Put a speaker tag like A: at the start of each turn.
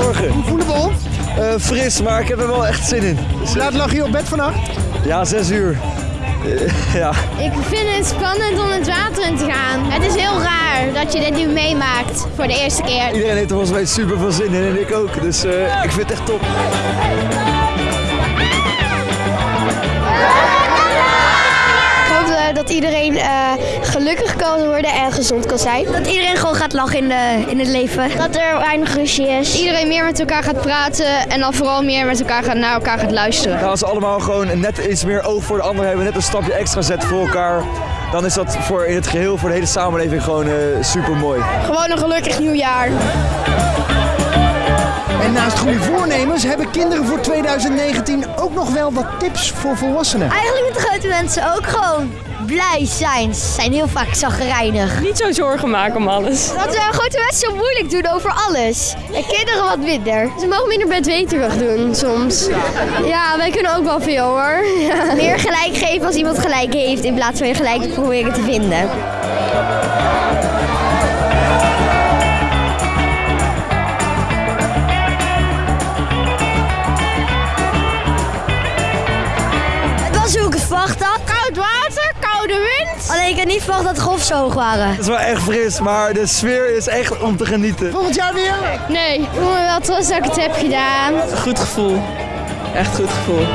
A: Goedemorgen.
B: Hoe voelen we ons?
A: Eh, fris, maar ik heb er wel echt zin in. Dus,
B: Hoe laat lag je op bed vannacht?
A: ja, zes uur. Eh, ja.
C: Ik vind het spannend om het water in te gaan. Het is heel raar dat je dit nu meemaakt voor de eerste keer.
A: Iedereen heeft er volgens mij super veel zin in en ik ook. Dus eh, ik vind het echt top.
D: Dat iedereen eh, gelukkig kan worden en gezond kan zijn. Dat iedereen gewoon gaat lachen in, de, in het leven. Dat er weinig ruzie is.
C: Iedereen meer met elkaar gaat praten en dan vooral meer met elkaar gaat, naar elkaar gaat luisteren.
A: Nou, als we allemaal gewoon net iets meer oog voor de ander hebben, net een stapje extra zetten voor elkaar, dan is dat voor in het geheel, voor de hele samenleving gewoon super mooi.
C: Gewoon een gelukkig nieuwjaar.
B: En naast goede voornemens hebben kinderen voor 2019 ook nog wel wat tips voor volwassenen.
D: Eigenlijk moeten grote mensen ook gewoon blij zijn. Ze zijn heel vaak zagrijnig.
E: Niet zo zorgen maken om alles.
D: Dat uh, grote mensen zo moeilijk doen over alles. En kinderen wat minder.
C: Ze mogen minder bedweterig doen soms. Ja, wij kunnen ook wel veel hoor. Ja.
D: Meer gelijk geven als iemand gelijk heeft in plaats van je gelijk te proberen te vinden. Het was hoe ik het verwacht had.
C: Koud.
D: Alleen ik had niet verwacht dat de golf zo hoog waren.
A: Het is wel echt fris, maar de sfeer is echt om te genieten.
B: Volgend jaar weer?
C: Nee, ik voel me wel trots dat ik het heb gedaan.
E: Goed gevoel. Echt goed gevoel.